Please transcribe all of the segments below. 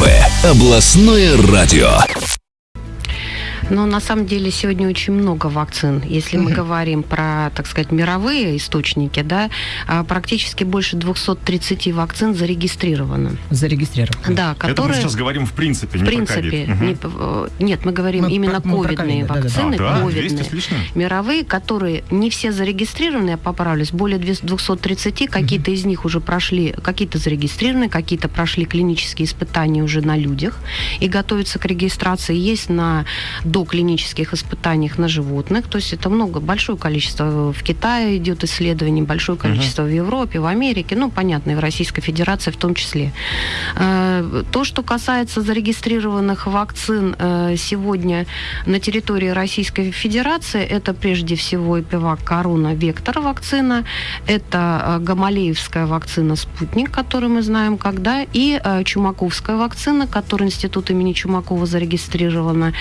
Первое областное радио. Но на самом деле сегодня очень много вакцин. Если мы говорим про, так сказать, мировые источники, да, а, практически больше 230 вакцин зарегистрировано. Зарегистрировано. Да, Это мы которые... сейчас говорим в принципе, В не принципе, про не э, нет, мы говорим Мы именно про- ковидные вакцины, А, да? ковидные, 200 с лишним? мировые, которые не все зарегистрированы, я поправлюсь, более 230, какие-то из них уже прошли, какие-то зарегистрированы, какие-то прошли клинические испытания уже на людях и готовятся к регистрации. Есть на доклинических испытаниях на животных, то есть это много, большое количество в Китае идет исследований, большое количество в Европе, в Америке, ну, понятно, и в Российской Федерации в том числе. Э, То, что касается зарегистрированных вакцин э, сегодня на территории Российской Федерации, это прежде всего Эпивак Корона Вектор вакцина, это э, Гамалеевская вакцина Спутник, которую мы знаем когда, и Чумаковская вакцина, которая Институт имени Чумакова зарегистрирована.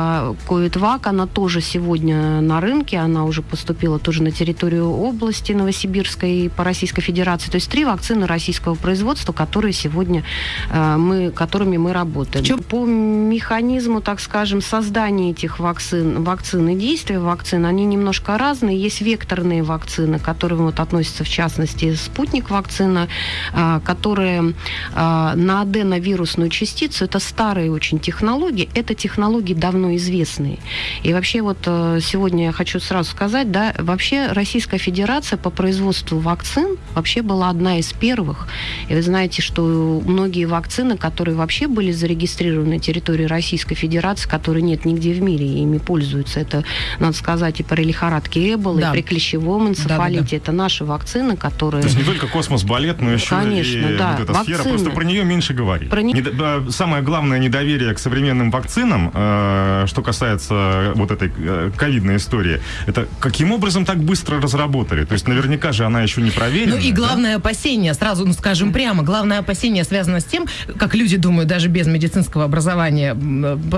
А, Ковид-ВАК, она тоже сегодня на рынке, она уже поступила тоже на территорию области Новосибирской и по Российской Федерации. То есть три вакцины российского производства, которые сегодня э, мы, которыми мы работаем. Чё- По механизму, так скажем, создания этих вакцин, вакцин и действия вакцин, они немножко разные. Есть векторные вакцины, к которым вот относятся в частности спутник вакцина, а, которые а, на аденовирусную частицу, это старые очень технологии, это технологии давно известные. И вообще вот э, сегодня я хочу сразу сказать, да, вообще Российская Федерация по производству вакцин вообще была одна из первых. И вы знаете, что многие вакцины, которые вообще были зарегистрированы на территории Российской Федерации, которые нет нигде в мире, и ими пользуются, это, надо сказать, и при лихорадке Эбола, Да. и при клещевом энцефалите. Да-да-да. Это наши вакцины, которые... То есть не только космос-балет, но еще Конечно, и да. вот эта сфера. Вакцины. Просто про нее меньше говорить. Про не- Недо- да, Самое главное недоверие к современным вакцинам, э, что касается вот этой э, ковидной истории, это каким образом так быстро разработали? То есть наверняка же она еще не проверена. Ну и да? главное опасение, сразу ну, скажем прямо, главное опасение связано с тем, как люди думают, даже без медицинского образования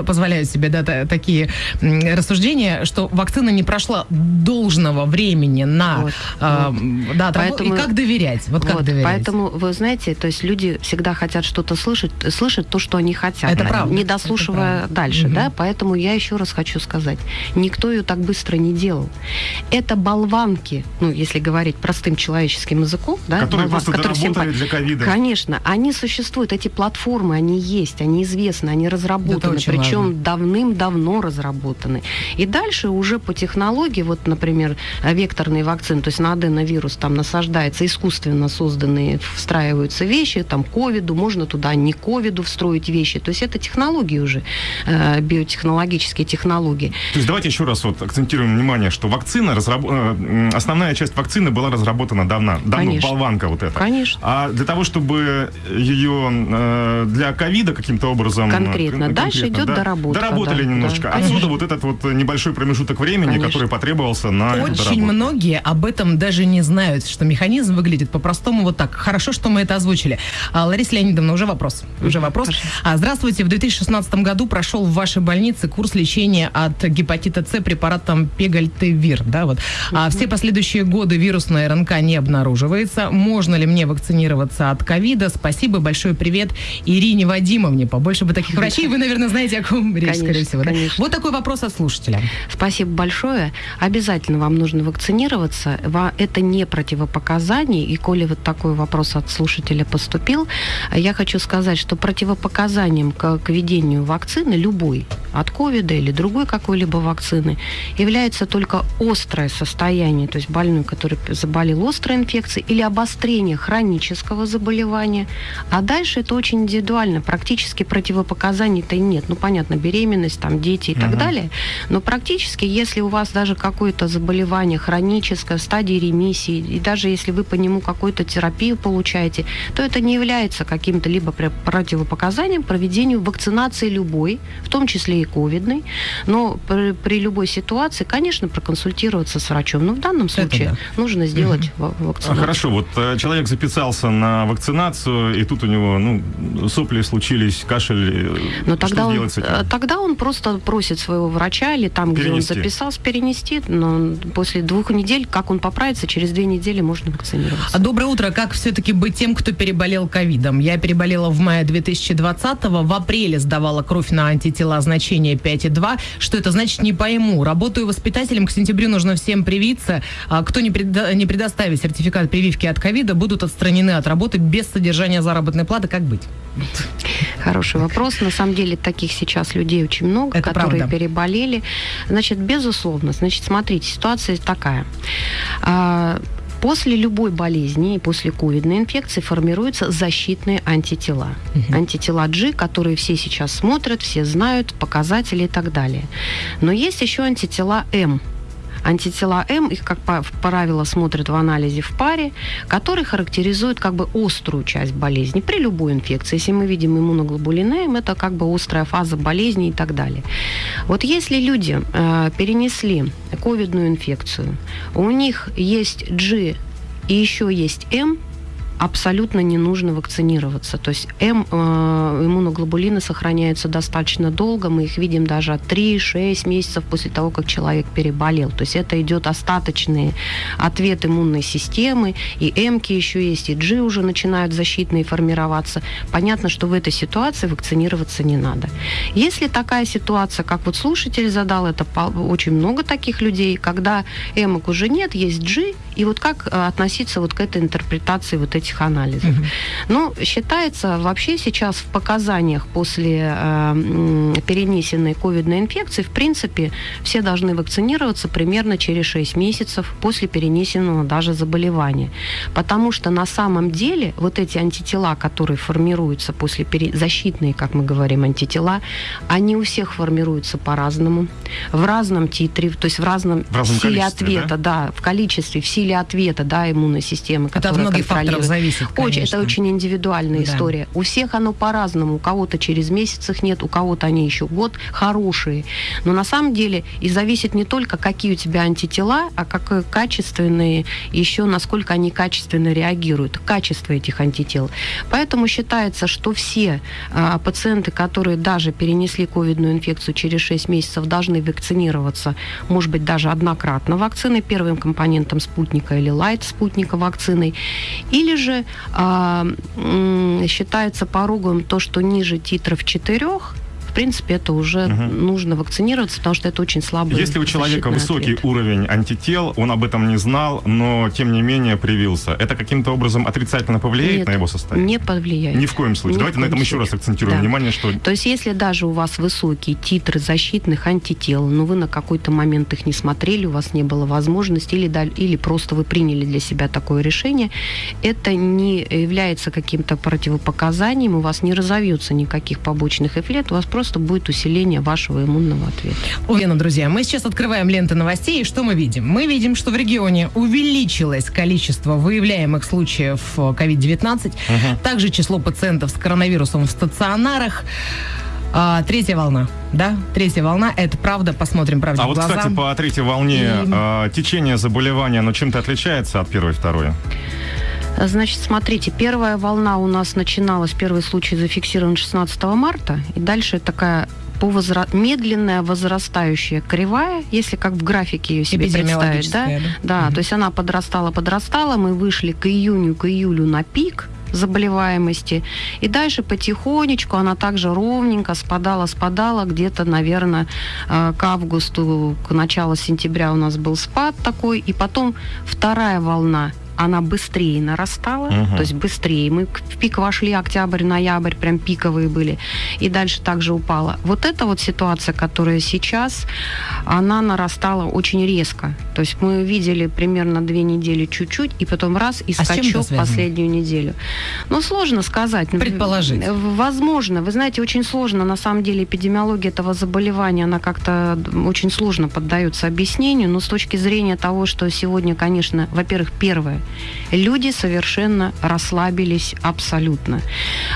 позволяют себе да, та- такие рассуждения, что вакцина не прошла должного времени на Вот, а, вот. да. Поэтому- и как доверять? Вот как Вот, доверять? Поэтому, вы знаете, то есть люди всегда хотят что-то слышать, слышать то, что они хотят, Это правда, не это дослушивая правда. дальше, Мгм. да. Поэтому я еще раз хочу сказать, никто ее так быстро не делал. Это болванки, ну, если говорить простым человеческим языком, да, Которые болван- просто которые всем для ковида. Конечно, они существуют, эти платформы, они есть, они известны, они разработаны, очень причем важно. давным-давно разработаны. И дальше уже по технологии, вот, например, векторные вакцины, то есть на аденовирус там насаждается искусственно созданные, встраиваются вещи, там ковиду, можно туда не ковиду встроить вещи. То есть это технологии уже, э, биотехнологические технологии. То есть давайте еще раз вот акцентируем внимание, что вакцина, разраб- э, основная часть вакцины была разработана давно, давно, Конечно. болванка вот эта. Конечно. А для того, чтобы ее э, для ковида каким-то образом... э, Конкретно. кон- Дальше идет да, доработка, Доработали да, немножко. да, Отсюда конечно. вот этот вот небольшой промежуток времени, Конечно. который потребовался на Очень многие об этом даже не знают, что механизм выглядит по-простому вот так. Хорошо, что мы это озвучили. А, Лариса Леонидовна, уже вопрос. Уже вопрос. А, здравствуйте. В 2016 году прошел в вашей больнице курс лечения от гепатита С препаратом Пегальтевир. Да, вот. а все последующие годы вирусная РНК не обнаруживается. Можно ли мне вакцинироваться от ковида? Спасибо. Большой привет Ирине Вадимовне. Побольше бы таких врачей. Вы, наверное, знаете, о ком речь, Конечно, скорее всего. да? конечно. Вот такой вопрос от слушателя. Спасибо большое. Обязательно вам нужно вакцинироваться. Ва- Это не противопоказание. И коли вот такой вопрос от слушателя поступил, я хочу сказать, что противопоказанием к, к введению вакцины, любой, от ковида или другой какой-либо вакцины, является только острое состояние, то есть больной, который заболел острой инфекцией, или обострение хронического заболевания. А дальше это очень индивидуально. Практически противопоказаний-то и нет. Ну, понятно, беременность, там, дети и так Мгм. далее. Но практически, если у вас даже какое-то заболевание хроническое, в стадии ремиссии, и даже если вы по нему какую-то терапию получаете, то это не является каким-то либо противопоказанием проведению вакцинации любой, в том числе и ковидный, но при, при любой ситуации, конечно, проконсультироваться с врачом. Но в данном случае да. нужно сделать угу. вакцинацию. Хорошо, вот э, человек записался на вакцинацию, и тут у него ну, сопли случились, кашель. Э, но тогда он, э, тогда он просто просит своего врача или там, перенести. где он записался, перенести. Но после двух недель, как он поправится, через две недели можно вакцинироваться. А доброе утро. Как все-таки быть тем, кто переболел ковидом? Я переболела в мае 2020-го, в апреле сдавала кровь на антитела значение 5,2. Что это значит, не пойму. Работаю воспитателем, к сентябрю нужно всем привиться. А кто не, предо- не предоставит сертификат прививки от ковида, будут отстранены от работы без содержания заработной платы. Как быть? Хороший вопрос. На самом деле таких сейчас людей очень много, Это которые правда. переболели. Значит, безусловно. Значит, смотрите, ситуация такая. После любой болезни и после ковидной инфекции формируются защитные антитела. Угу. Антитела G, которые все сейчас смотрят, все знают, показатели и так далее. Но есть еще антитела М, Антитела М, их, как правило, смотрят в анализе в паре, который характеризует как бы острую часть болезни при любой инфекции. Если мы видим иммуноглобулин М, это как бы острая фаза болезни и так далее. Вот если люди э, перенесли ковидную инфекцию, у них есть G и еще есть М, абсолютно не нужно вакцинироваться. То есть М, э, иммуноглобулины сохраняются достаточно долго, мы их видим даже от 3-6 месяцев после того, как человек переболел. То есть это идет остаточный ответ иммунной системы, и М еще есть, и G уже начинают защитные формироваться. Понятно, что в этой ситуации вакцинироваться не надо. Если такая ситуация, как вот слушатель задал, это очень много таких людей, когда М уже нет, есть G, и вот как э, относиться вот к этой интерпретации вот этих этих анализов. Угу. Ну, считается вообще сейчас в показаниях после э, перенесенной ковидной инфекции, в принципе, все должны вакцинироваться примерно через 6 месяцев после перенесенного даже заболевания. Потому что на самом деле вот эти антитела, которые формируются после пере... защитные, как мы говорим, антитела, они у всех формируются по-разному, в разном титре, то есть в разном, в разном силе ответа, да? да, в количестве, в силе ответа, да, иммунной системы, которая Это от многих факторов зависит, Очень, это очень индивидуальная да. история. У всех оно по-разному. У кого-то через месяц их нет, у кого-то они еще год хорошие. Но на самом деле и зависит не только, какие у тебя антитела, а как качественные, еще насколько они качественно реагируют, качество этих антител. Поэтому считается, что все а, пациенты, которые даже перенесли ковидную инфекцию через 6 месяцев, должны вакцинироваться, может быть, даже однократно вакциной, первым компонентом спутника или лайт спутника вакциной. Или же а, считается порогом то, что ниже титров 4 в принципе, это уже угу. нужно вакцинироваться, потому что это очень слабый Если у человека высокий ответ. уровень антител, он об этом не знал, но тем не менее привился, это каким-то образом отрицательно повлияет Нет, на его состояние? не повлияет. Ни в коем случае. Ни Давайте на этом случае. еще раз акцентируем да. внимание, что... То есть, если даже у вас высокие титры защитных антител, но вы на какой-то момент их не смотрели, у вас не было возможности, или, или просто вы приняли для себя такое решение, это не является каким-то противопоказанием, у вас не разовьется никаких побочных эффектов, у вас просто просто будет усиление вашего иммунного ответа. Лена, друзья, мы сейчас открываем ленты новостей, и что мы видим? Мы видим, что в регионе увеличилось количество выявляемых случаев COVID-19, угу. также число пациентов с коронавирусом в стационарах. А, третья волна, да? Третья волна, это правда, посмотрим правде А вот, глаза. кстати, по третьей волне и... э, течение заболевания, оно чем-то отличается от первой и второй? Значит, смотрите, первая волна у нас начиналась, первый случай зафиксирован 16 марта, и дальше такая по возра... медленная возрастающая кривая, если как в графике ее себе представить, да, да, да угу. то есть она подрастала, подрастала, мы вышли к июню, к июлю на пик, заболеваемости. И дальше потихонечку она также ровненько спадала, спадала. Где-то, наверное, э, к августу, к началу сентября у нас был спад такой. И потом вторая волна она быстрее нарастала, угу. то есть быстрее. Мы в пик вошли, октябрь, ноябрь, прям пиковые были, и дальше также упала. Вот эта вот ситуация, которая сейчас, она нарастала очень резко. То есть мы видели примерно две недели чуть-чуть, и потом раз, и а скачок последнюю неделю. Ну, сложно сказать. Предположить. Возможно. Вы знаете, очень сложно, на самом деле, эпидемиология этого заболевания, она как-то очень сложно поддается объяснению, но с точки зрения того, что сегодня, конечно, во-первых, первое, Люди совершенно расслабились абсолютно.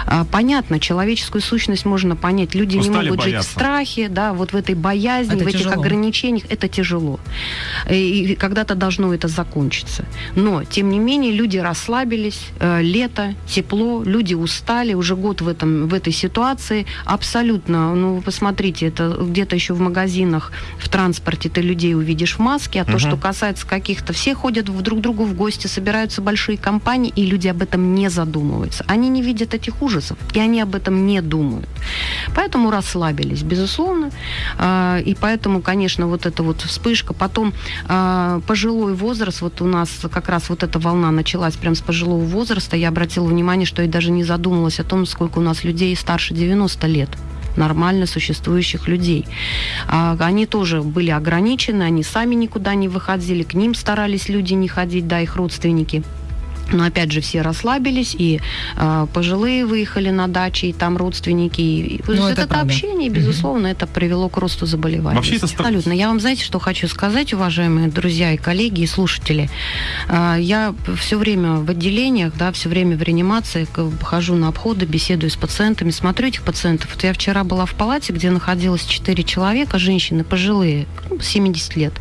А, понятно, человеческую сущность можно понять. Люди Устали не могут бояться. жить в страхе, да, вот в этой боязни, Это в этих тяжело. ограничениях. Это тяжело. И когда-то должно это закончиться. Но, тем не менее, люди расслабились. Э, Лето, тепло, люди устали. Уже год в, этом, в этой ситуации. Абсолютно. Ну, вы посмотрите, это где-то еще в магазинах, в транспорте ты людей увидишь в маске. А то, Мгм. что касается каких-то... Все ходят в друг к другу в гости, собираются большие компании, и люди об этом не задумываются. Они не видят этих ужасов, и они об этом не думают. Поэтому расслабились, безусловно. А, И поэтому, конечно, вот эта вот вспышка. Потом а, пожилой возраст, вот у нас как раз вот эта волна началась прям с пожилого возраста. Я обратила внимание, что я даже не задумалась о том, сколько у нас людей старше 90 лет нормально существующих людей. А, Они тоже были ограничены, они сами никуда не выходили, к ним старались люди не ходить, да, их родственники. Но опять же все расслабились, и э, пожилые выехали на дачи, и там родственники. И, Ну, это вот это правда. общение, безусловно, это привело к росту заболеваний. Вообще это Абсолютно. Я вам, знаете, что хочу сказать, уважаемые друзья и коллеги, и слушатели. А, Я все время в отделениях, да, все время в реанимации к- хожу на обходы, беседую с пациентами, смотрю этих пациентов. Вот я вчера была в палате, где находилось 4 человека, женщины пожилые, ну, 70 лет.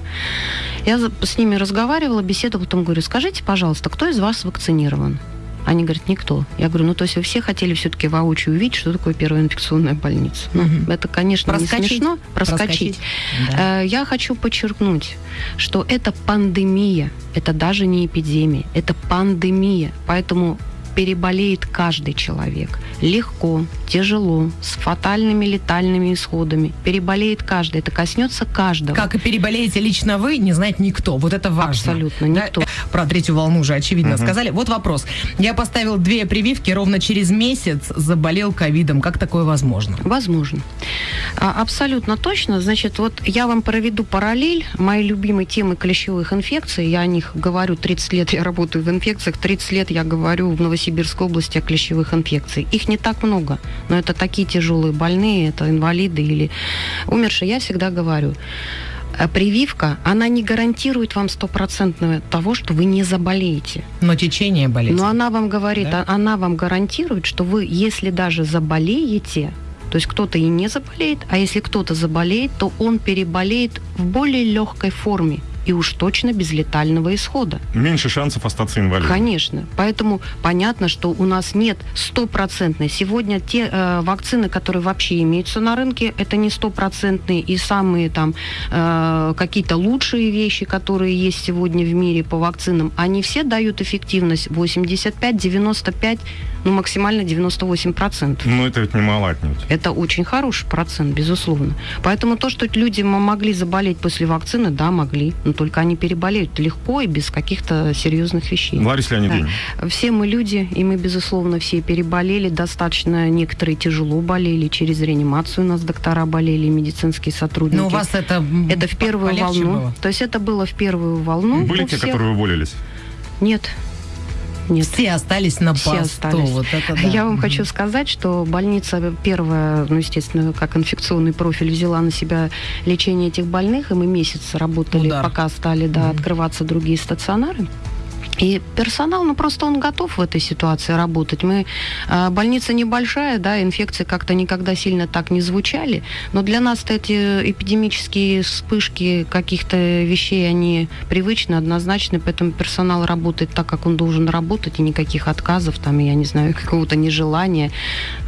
Я с ними разговаривала, беседовала, потом говорю, скажите, пожалуйста, кто из вас вакцинирован? Они говорят, никто. Я говорю, ну то есть вы все хотели все-таки воочию увидеть, что такое первая инфекционная больница. Ну, Мгм. это, конечно, Проскочить. не смешно. Проскочить. Да. Э, Я хочу подчеркнуть, что это пандемия, это даже не эпидемия, это пандемия. Поэтому переболеет каждый человек. Легко, тяжело, с фатальными летальными исходами. Переболеет каждый. Это коснется каждого. Как и переболеете лично вы, не знает никто. Вот это важно. Абсолютно Да, никто. э, Про третью волну уже очевидно Мгм. сказали. Вот вопрос. Я поставил две прививки, ровно через месяц заболел ковидом. Как такое возможно? Возможно. А, Абсолютно точно. Значит, вот я вам проведу параллель моей любимой темы клещевых инфекций. Я о них говорю 30 лет, я работаю в инфекциях, 30 лет я говорю в Новосибирской области о клещевых инфекциях. Их не так много, но это такие тяжелые больные, это инвалиды или умершие. Я всегда говорю, э, прививка, она не гарантирует вам стопроцентного того, что вы не заболеете. Но течение болезни. Но она вам говорит, Да? а- она вам гарантирует, что вы, если даже заболеете, то есть кто-то и не заболеет, а если кто-то заболеет, то он переболеет в более легкой форме и уж точно без летального исхода. Меньше шансов остаться инвалидом. Конечно. Поэтому понятно, что у нас нет стопроцентной. Сегодня те э, вакцины, которые вообще имеются на рынке, это не стопроцентные. И самые там э, какие-то лучшие вещи, которые есть сегодня в мире по вакцинам, они все дают эффективность 85, 95, ну максимально 98%. Но это ведь немало отнюдь. Это очень хороший процент, безусловно. Поэтому то, что люди могли заболеть после вакцины, да, могли. Но только они переболеют легко и без каких-то серьезных вещей. Лариса Леонидовна, Все мы люди, и мы, безусловно, все переболели. Достаточно некоторые тяжело болели. Через реанимацию у нас доктора болели, медицинские сотрудники. Но у вас это... Это в первую волну. было? То есть это было в первую волну. были те, всех. которые уволились? Нет. Нет. Все остались на Все посту. остались. Вот это да. Я вам хочу сказать, что больница первая, ну, естественно, как инфекционный профиль, взяла на себя лечение этих больных, и мы месяц работали, Удар. пока стали да, открываться другие стационары. И персонал, ну просто он готов в этой ситуации работать. Мы э, больница небольшая, да, инфекции как-то никогда сильно так не звучали, но для нас эти эпидемические вспышки каких-то вещей они привычны, однозначны, поэтому персонал работает так, как он должен работать, и никаких отказов, там, я не знаю, какого-то нежелания.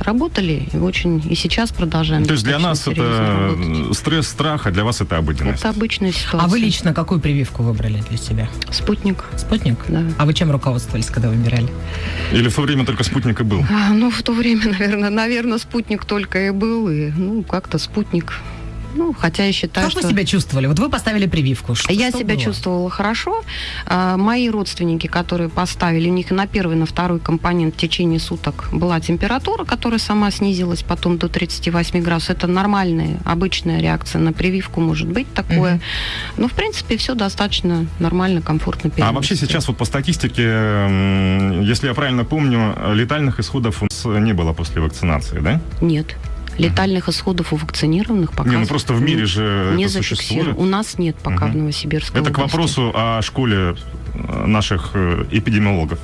Работали и очень, и сейчас продолжаем. То есть для нас это работать. стресс, страх, а для вас это обыденность. Это обычная ситуация. А вы лично какую прививку выбрали для себя? Спутник. Спутник? Да. А вы чем руководствовались, когда выбирали? Или в то время только спутник и был? А, ну, в то время, наверное, наверное, спутник только и был, и, ну, как-то спутник. Ну, хотя я считаю, как что... вы себя чувствовали? Вот вы поставили прививку. Что- Я что себя было? чувствовала хорошо. А, Мои родственники, которые поставили, у них на первый, на второй компонент в течение суток была температура, которая сама снизилась потом до 38 градусов. Это нормальная, обычная реакция на прививку может быть такое. Мгм. Но, в принципе, все достаточно нормально, комфортно А вообще сейчас вот по статистике, если я правильно помню, летальных исходов у нас не было после вакцинации, да? Нет. Летальных исходов у вакцинированных пока Не, ну просто в мире же не это существует. У нас нет пока Мгм. в Новосибирской Это к области. вопросу о школе э, наших э, эпидемиологов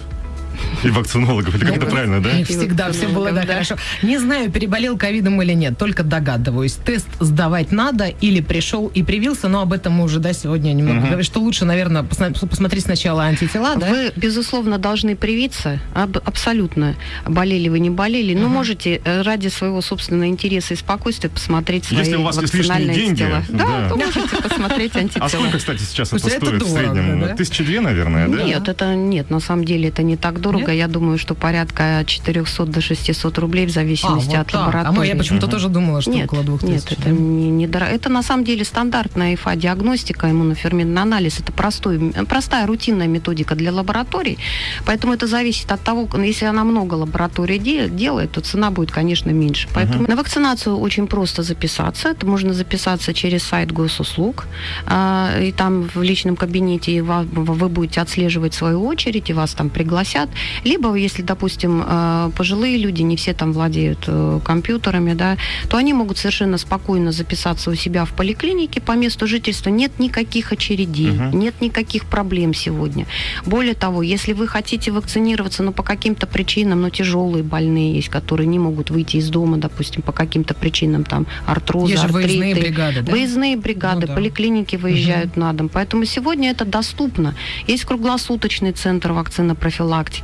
и вакцинологов. Или как это правильно, да? Всегда все было да, хорошо. Не знаю, переболел ковидом или нет, только догадываюсь. Тест сдавать надо или пришел и привился, но об этом мы уже да, сегодня немного Мгм. говорим, что лучше, наверное, посмотреть сначала антитела, да? Вы, безусловно, должны привиться. Аб- абсолютно. Болели вы, не болели. Но можете э, ради своего собственного интереса и спокойствия посмотреть свои Если у вас есть лишние деньги, да. Да, то можете посмотреть А антитела. сколько, кстати, сейчас это это стоит в среднем? да? Тысячи две, наверное, да? Нет, это нет, на самом деле это не так дорого. Нет? Я думаю, что порядка от 400 до 600 рублей в А, зависимости вот от так. лаборатории. А мы, я почему-то Мгм. тоже думала, что Нет, около двух нет, тысяч. это не, не дорого. Это на самом деле стандартная ИФА-диагностика, иммуноферментный анализ. Это простой, простая рутинная методика для лабораторий. Поэтому это зависит от того, если она много лабораторий де- делает, то цена будет, конечно, меньше. Поэтому на вакцинацию очень просто записаться. Это можно записаться через сайт госуслуг. А, и там в личном кабинете вы будете отслеживать свою очередь, и вас там пригласят. Либо, если, допустим, э, пожилые люди, не все там владеют э, компьютерами, да, то они могут совершенно спокойно записаться у себя в поликлинике по месту жительства. Нет никаких очередей, Мгм. нет никаких проблем сегодня. Более того, если вы хотите вакцинироваться, но по каким-то причинам, но тяжелые больные есть, которые не могут выйти из дома, допустим, по каким-то причинам, там, артрозы, Есть же выездные артриты, бригады, да? Выездные бригады, Ну да. поликлиники выезжают на дом. Поэтому сегодня это доступно. Есть круглосуточный центр вакцинопрофилактики.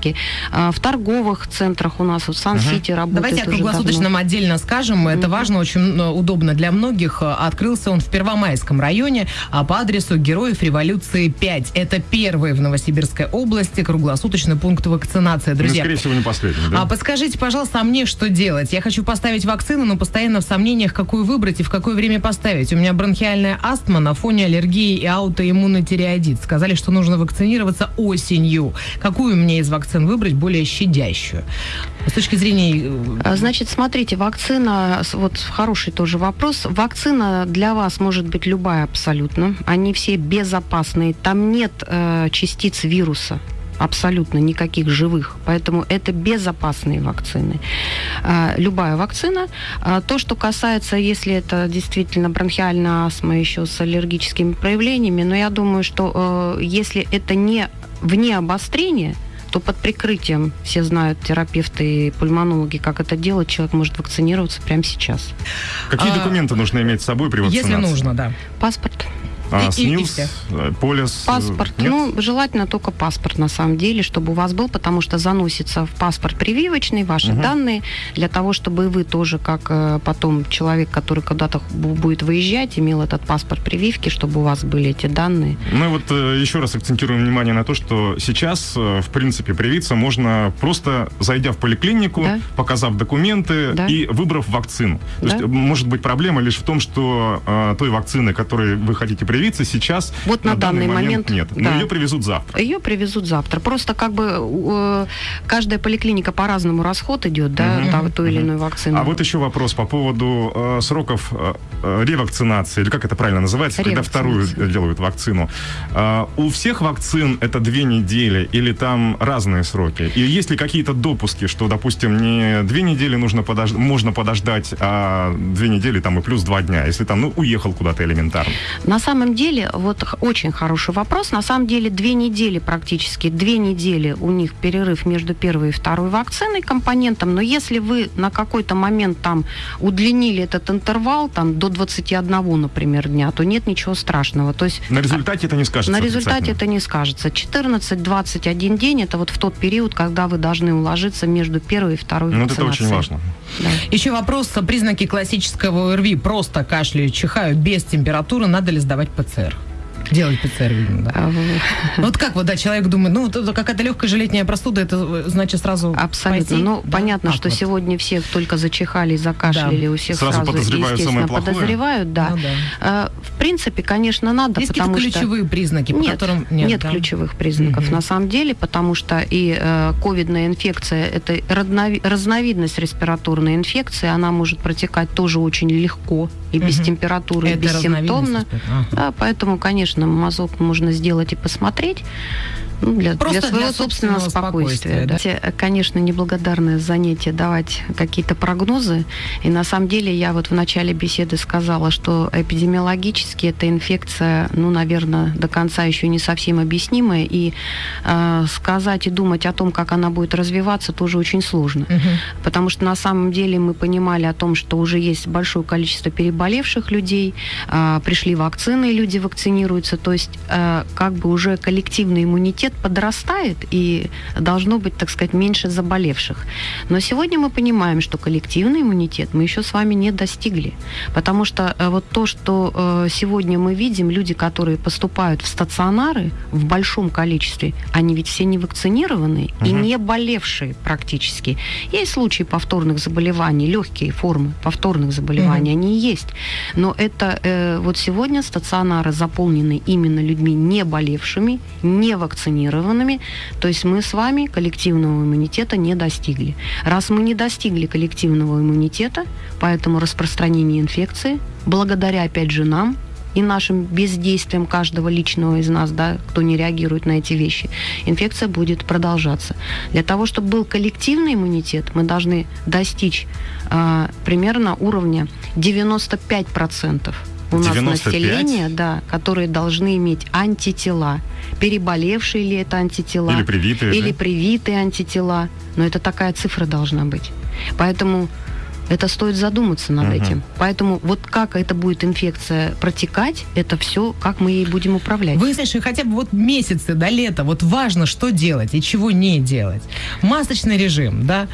А, В торговых центрах у нас в Сан-Сити работает Давайте о круглосуточном отдельно скажем. Это важно, очень э, удобно для многих. Э, Открылся он в Первомайском районе а по адресу Героев Революции 5. Это первый в Новосибирской области круглосуточный пункт вакцинации, Ну, друзья. скорее всего, не последний, да? А подскажите, пожалуйста, а мне что делать? Я хочу поставить вакцину, но постоянно в сомнениях, какую выбрать и в какое время поставить. У меня бронхиальная астма на фоне аллергии и аутоиммунный тиреоидит. Сказали, что нужно вакцинироваться осенью. Какую мне из вакцин выбрать более щадящую? С точки зрения... э, А, Значит, смотрите, вакцина, вот хороший тоже вопрос. Вакцина для вас может быть любая абсолютно. Они все безопасные. Там нет э, частиц вируса абсолютно никаких живых. Поэтому это безопасные вакцины. А, любая вакцина. А, то, что касается, если это действительно бронхиальная астма еще с аллергическими проявлениями, но я думаю, что э, если это не вне обострения, то под прикрытием, все знают терапевты и пульмонологи, как это делать, человек может вакцинироваться прямо сейчас. Какие а, документы нужно иметь с собой при вакцинации? Если нужно, да. Паспорт. А, И- и- и СНИЛС, все. э, полис? э, Паспорт. нет? Ну, желательно только паспорт, на самом деле, чтобы у вас был, потому что заносится в паспорт прививочный ваши Мгм. данные, для того, чтобы и вы тоже, как э, потом человек, который куда-то бу- будет выезжать, имел этот паспорт прививки, чтобы у вас были эти данные. Мы вот еще раз акцентируем внимание на то, что сейчас, в принципе, привиться можно просто зайдя в поликлинику, Да. показав документы Да. и выбрав вакцину. То Да. есть, может быть, проблема лишь в том, что э, той вакцины, которой вы хотите привиться, сейчас Вот на данный момент, нет. Но да. ее привезут завтра. Ее привезут завтра. Просто как бы э, каждая поликлиника по-разному расход идет, да, Мгм. та- той или Мгм. иной вакцины. А вот еще вопрос по поводу э, сроков э, э, ревакцинации, или как это правильно называется, когда вторую делают вакцину. Э, у всех вакцин это две недели или там разные сроки? И есть ли какие-то допуски, что, допустим, не две недели нужно подож... можно подождать, а две недели там и плюс два дня, если там, ну, уехал куда-то элементарно? На самом деле, вот очень хороший вопрос. На самом деле, две недели практически, две недели у них перерыв между первой и второй вакциной компонентом. Но если вы на какой-то момент там удлинили этот интервал там до 21, например, дня, то нет ничего страшного. То есть На результате это не скажется на результате это не скажется. 14-21 день это вот в тот период, когда вы должны уложиться между первой и второй Ну, вот это вакцинацией. очень важно. Да. Еще вопрос. Признаки классического ОРВИ. Просто кашляю, чихаю, без температуры. Надо ли сдавать ПЦР? Делать ПЦР, видимо, да. Ну, Вот как вот, да, человек думает, ну, какая-то легкая же летняя простуда, это э, значит сразу Абсолютно. Ну, понятно, что сегодня все только зачихали, закашляли, у всех Сразу подозревают естественно, самое плохое. подозревают, да. Ну. Э, В принципе, конечно, надо, Есть потому что... ключевые признаки, по Нет, которым... нет, ключевых признаков на самом деле, потому что и э, ковидная инфекция, это разновидность респираторной инфекции, она может протекать тоже очень легко и без температуры, и. Ага. Да, поэтому, конечно, конечно, мазок можно сделать и посмотреть, ну, для, Просто для своего для собственного собственного спокойствия. спокойствия, да. Конечно, неблагодарное занятие давать какие-то прогнозы. И на самом деле я вот в начале беседы сказала, что эпидемиологически эта инфекция, ну, наверное, до конца еще не совсем объяснимая. И э, сказать и думать о том, как она будет развиваться, тоже очень сложно. Потому что на самом деле мы понимали о том, что уже есть большое количество переболевших людей, э, пришли вакцины, и люди вакцинируются. То есть э, как бы уже коллективный иммунитет подрастает, и должно быть, так сказать, меньше заболевших. Но сегодня мы понимаем, что коллективный иммунитет мы еще с вами не достигли. Потому что э, вот то, что э, сегодня мы видим, люди, которые поступают в стационары в большом количестве, они ведь все не вакцинированные и Мгм. не болевшие практически. Есть случаи повторных заболеваний, легкие формы повторных заболеваний, они есть. Но это э, вот сегодня стационары заполнены именно людьми не болевшими, не вакцинированными. То есть мы с вами коллективного иммунитета не достигли. Раз мы не достигли коллективного иммунитета, поэтому распространение инфекции, благодаря опять же нам, и нашим бездействием каждого личного из нас, да, кто не реагирует на эти вещи, инфекция будет продолжаться. Для того, чтобы был коллективный иммунитет, мы должны достичь а, примерно уровня 95% у нас 95? населения, да, которые должны иметь антитела. Переболевшие ли это антитела? Или привитые, Или да? привитые антитела. Но это такая цифра должна быть. Поэтому это стоит задуматься над Мгм. этим. Поэтому вот как эта будет инфекция протекать, это все, как мы ей будем управлять. Вы, Саша, хотя бы вот месяцы до лета, вот важно, что делать и чего не делать. Масочный режим, да?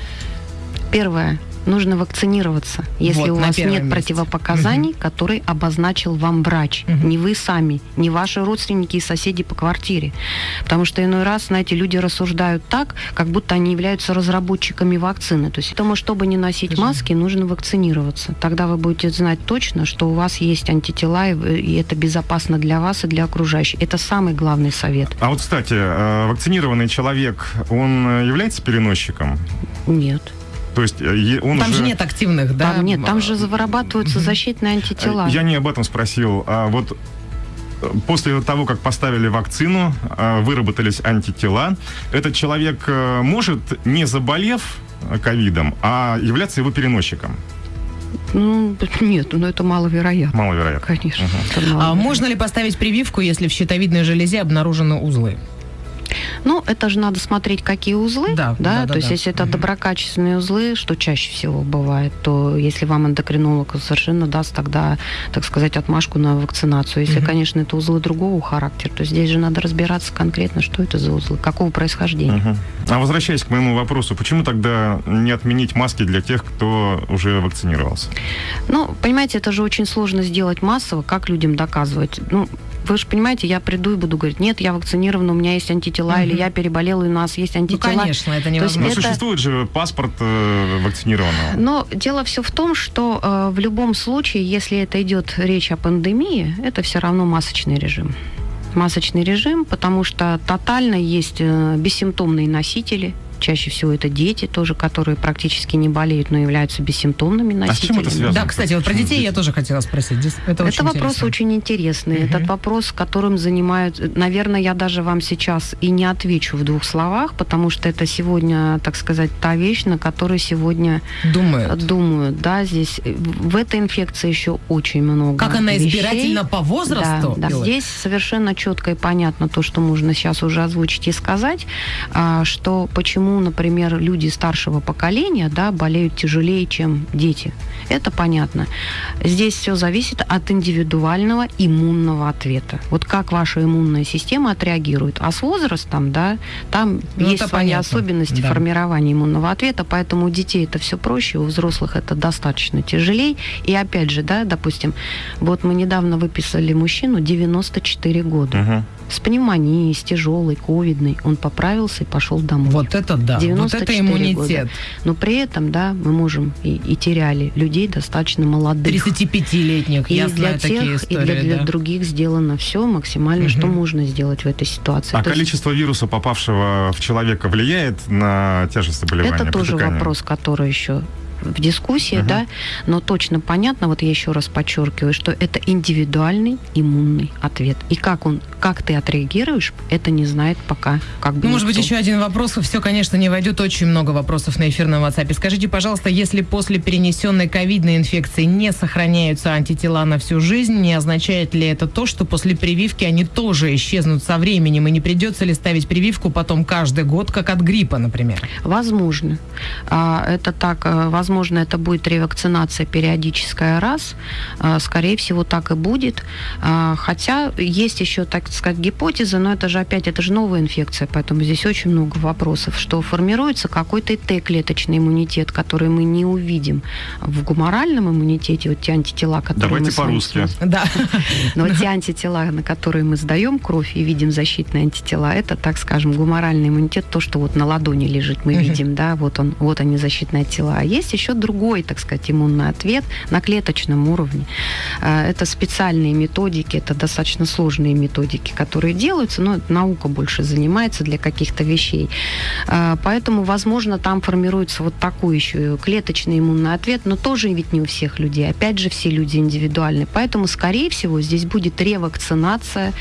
Первое. Нужно вакцинироваться, если Вот, у вас нет месте. противопоказаний, которые обозначил вам врач. Мгм. Не вы сами, не ваши родственники и соседи по квартире. Потому что иной раз, знаете, люди рассуждают так, как будто они являются разработчиками вакцины. То есть, потому чтобы не носить Скажи. маски, нужно вакцинироваться. Тогда вы будете знать точно, что у вас есть антитела, и это безопасно для вас и для окружающих. Это самый главный совет. А вот, кстати, э, вакцинированный человек, он является переносчиком? Нет. То есть э, он Там уже... же нет активных, да? Там нет, там же вырабатываются защитные антитела. Я не об этом спросил. А вот э, после того, как поставили вакцину, э, выработались антитела, этот человек может, не заболев ковидом, а являться его переносчиком? Ну, нет, ну это маловероятно. Маловероятно. Конечно. А маловероятно. можно ли поставить прививку, если в щитовидной железе обнаружены узлы? Ну, это же надо смотреть, какие узлы. Да, да, да, то есть, да. если это доброкачественные узлы, что чаще всего бывает, то если вам эндокринолог совершенно даст тогда, так сказать, отмашку на вакцинацию. Если, Мгм. конечно, это узлы другого характера, то здесь же надо разбираться конкретно, что это за узлы, какого происхождения. Мгм. А возвращаясь к моему вопросу, почему тогда не отменить маски для тех, кто уже вакцинировался? Ну, понимаете, это же очень сложно сделать массово, как людям доказывать. Ну, вы же понимаете, я приду и буду говорить, нет, я вакцинирован, у меня есть антитела, или Мгм. я переболел, и у нас есть Ну, антитела. конечно, это невозможно. Это- существует же паспорт э, вакцинированного. Но дело все в том, что э, в любом случае, если это идет речь о пандемии, это все равно масочный режим. Масочный режим, потому что тотально есть э, бессимптомные носители. Чаще всего это дети тоже, которые практически не болеют, но являются бессимптомными А с носителями. чем это связано? Да, кстати, вот про детей я тоже хотела спросить. Это, Это очень вопрос интересно. очень интересный. Мгм. Этот вопрос, которым занимают... Naверное, я даже вам сейчас и не отвечу в двух словах, потому что это сегодня, так сказать, та вещь, на которой сегодня Думают. думают. Да, здесь э, в этой инфекции еще очень много Как она вещей. избирательна по возрасту? Да, да. Здесь совершенно четко и понятно то, что можно сейчас уже озвучить и сказать, а, что почему, например, люди старшего поколения да, болеют тяжелее, чем дети. Это понятно. Здесь все зависит от индивидуального иммунного ответа. Вот как ваша иммунная система отреагирует. А с возрастом, да, там Ну, есть свои понятно. особенности Да. формирования иммунного ответа, поэтому у детей это все проще, у взрослых это достаточно тяжелее. И опять же, да, допустим, вот мы недавно выписали мужчину 94 года Мгм. с пневмонией, с тяжелой, ковидной. Он поправился и пошел домой. Вот это да. Вот 94 это иммунитет. года. Но при этом, да, мы можем и, и теряли людей достаточно молодых. 35-летних, И я для знаю такие тех, и истории. для, для да. других сделано все максимально, что Мгм. можно сделать в этой ситуации. А То есть количество вируса, попавшего в человека, влияет на тяжесть заболевания? это тоже протекания? вопрос, который еще в дискуссии, uh-huh. да, но точно понятно, вот я еще раз подчеркиваю, что это индивидуальный иммунный ответ. И как он, как ты отреагируешь, это не знает пока как бы Ну, может быть, еще один вопрос. Все, конечно, не войдет. Очень много вопросов на эфирном WhatsApp. Скажите, пожалуйста, если после перенесенной ковидной инфекции не сохраняются антитела на всю жизнь, не означает ли это то, что после прививки они тоже исчезнут со временем, и не придется ли ставить прививку потом каждый год, как от гриппа, например? Возможно. А, это так, э, возможно, это будет ревакцинация периодическая раз. А, скорее всего, так и будет. А, хотя есть еще, так сказать, гипотеза, но это же опять, это же новая инфекция, поэтому здесь очень много вопросов, что формируется какой-то Т-клеточный иммунитет, который мы не увидим в гуморальном иммунитете, вот те антитела, которые Давайте мы по-русски. Да. Но те антитела, на которые мы сдаем кровь и видим защитные антитела, это, так скажем, гуморальный иммунитет, то, что вот на ладони лежит, мы видим, да, вот он, вот они защитные антитела. А есть еще другой, так сказать, иммунный ответ на клеточном уровне. А, это специальные методики, это достаточно сложные методики, которые делаются, но наука больше занимается для каких-то вещей. А, поэтому, возможно, там формируется вот такой еще клеточный иммунный ответ, но тоже ведь не у всех людей. Опять же, все люди индивидуальны. Поэтому, скорее всего, здесь будет ревакцинация.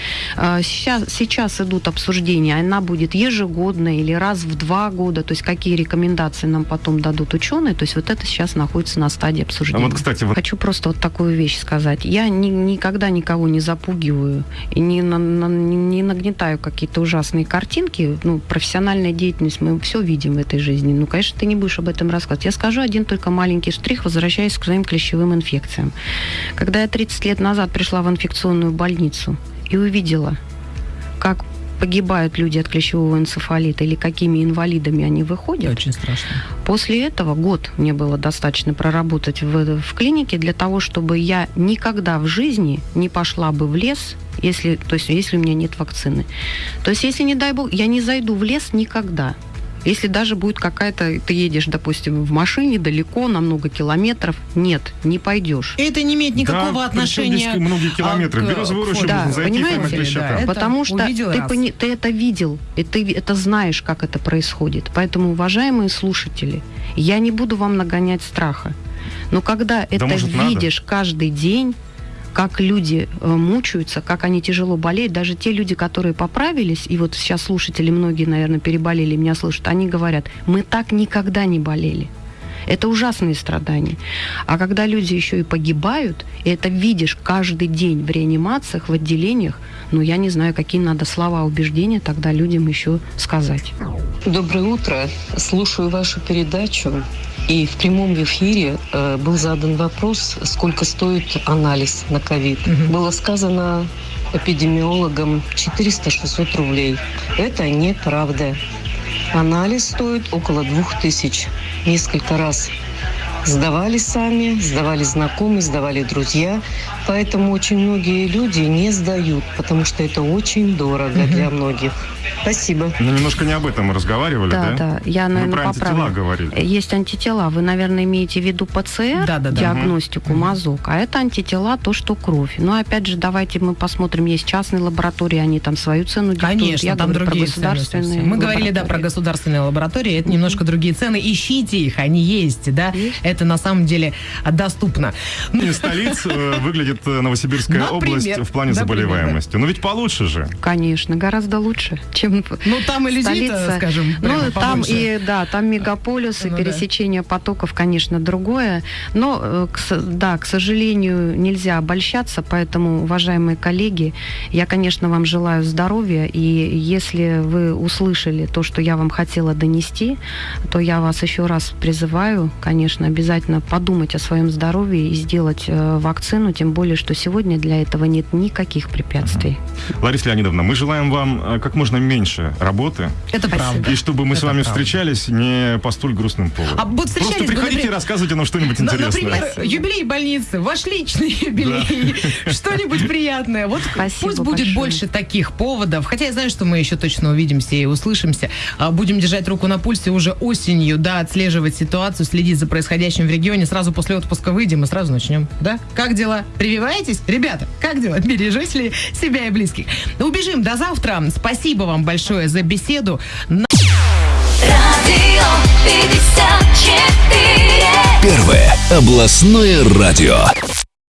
Сейчас, сейчас идут обсуждения, она будет ежегодно или раз в два года, то есть какие рекомендации нам потом дадут ученые, то есть вот это сейчас находится на стадии обсуждения. А вот, кстати, вот... Хочу просто вот такую вещь сказать. Я ни, никогда никого не запугиваю и не, на, на, не нагнетаю какие-то ужасные картинки. Ну, профессиональная деятельность, мы все видим в этой жизни. Ну, конечно, ты не будешь об этом рассказывать. Я скажу один только маленький штрих, возвращаясь к своим клещевым инфекциям. Когда я 30 лет назад пришла в инфекционную больницу и увидела, как погибают люди от клещевого энцефалита или какими инвалидами они выходят. Очень страшно. После этого год мне было достаточно проработать в, в клинике для того, чтобы я никогда в жизни не пошла бы в лес, если, то есть, если у меня нет вакцины. То есть, если, не дай бог, я не зайду в лес никогда. Если даже будет какая-то, ты едешь, допустим, в машине далеко, на много километров, нет, не пойдешь. Это не имеет никакого да, отношения. Здесь многие километры. а, к- Березовую рощу да, можно зайти, понимаете? клещака. Да, Потому что ты, пони- ты это видел, и ты это знаешь, как это происходит. Поэтому, уважаемые слушатели, я не буду вам нагонять страха. Но когда это может, надо? видишь каждый день, как люди э, мучаются, как они тяжело болеют, даже те люди, которые поправились, и вот сейчас слушатели, многие, наверное, переболели, меня слушают, они говорят, мы так никогда не болели. Это ужасные страдания. А когда люди еще и погибают, и это видишь каждый день в реанимациях, в отделениях, ну, я не знаю, какие надо слова убеждения тогда людям еще сказать. Доброе утро. Слушаю вашу передачу. И в прямом эфире э, был задан вопрос, сколько стоит анализ на ковид. Было сказано эпидемиологам 400-600 рублей. Это неправда. Анализ стоит около 2000. Несколько раз сдавали сами, сдавали знакомые, сдавали друзья. Поэтому очень многие люди не сдают, потому что это очень дорого для многих. Спасибо. Ну, немножко не об этом мы разговаривали, да? Да, да, я, Мы наверное, про антитела поправлю. говорили. Есть антитела. Вы, наверное, имеете в виду ПЦР, Да, да, да. диагностику мазок, а это антитела, то, что кровь. Но опять же, давайте мы посмотрим, есть частные лаборатории, они там свою цену диктуют. Конечно, Я там говорю про другие цены государственные. Мы говорили, да, про государственные лаборатории. Это немножко другие цены. Ищите их, они есть, да. Есть. Это на самом деле доступно. Ну, Не столиц э, выглядит э, Новосибирская Например. область в плане Например, заболеваемости. Но ведь получше же. Конечно, гораздо лучше, чем Ну, там и столица. скажем, Ну, там и, да, там мегаполис, и Ну да. пересечение потоков, конечно, другое. Но, э, да, к сожалению, нельзя обольщаться, поэтому, уважаемые коллеги, я, конечно, вам желаю здоровья, и если вы услышали то, что я вам хотела донести, то я вас еще раз призываю, конечно, обязательно подумать о своем здоровье и сделать э, вакцину, тем более, что сегодня для этого нет никаких препятствий. Лариса Леонидовна, мы желаем вам э, как можно меньше работы, Это правда. и чтобы мы с Это вами правда. встречались не по столь грустным поводам. А вот встречались Просто бы, приходите например, и рассказывайте нам что-нибудь интересное. Например, юбилей больницы, ваш личный юбилей, что-нибудь приятное. Вот Спасибо пусть будет большое. больше таких поводов. Хотя я знаю, что мы еще точно увидимся и услышимся. А, Будем держать руку на пульсе уже осенью, да, отслеживать ситуацию, следить за происходящим в регионе. Сразу после отпуска выйдем и сразу начнем. Да? Как дела? Прививаетесь? Ребята, как дела? Бережете ли себя и близких? Убежим до завтра. Спасибо вам большое за беседу. Радио 54. Областное радио.